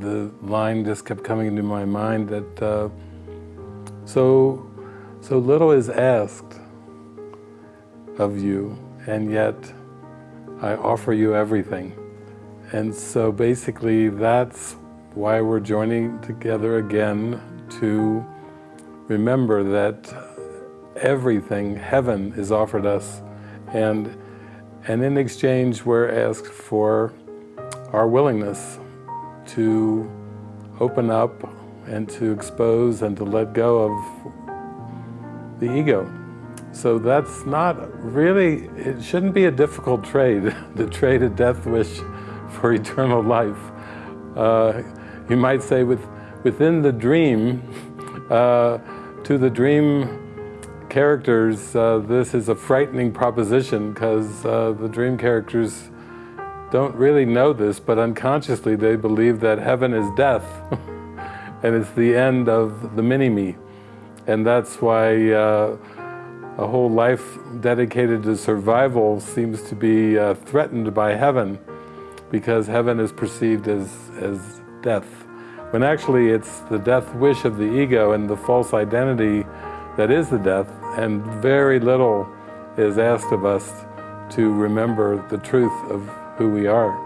the line just kept coming into my mind that uh, so, so little is asked of you, and yet I offer you everything. And so basically that's why we're joining together again to remember that everything, heaven is offered us and, and in exchange we're asked for our willingness to open up and to expose and to let go of the ego. So that's not really, it shouldn't be a difficult trade, to trade a death wish for eternal life. Uh, you might say with, within the dream, uh, to the dream characters, uh, this is a frightening proposition because uh, the dream characters don't really know this, but unconsciously they believe that heaven is death and it's the end of the mini-me. And that's why uh, a whole life dedicated to survival seems to be uh, threatened by heaven because heaven is perceived as, as death. When actually it's the death wish of the ego and the false identity that is the death and very little is asked of us to remember the truth of who we are.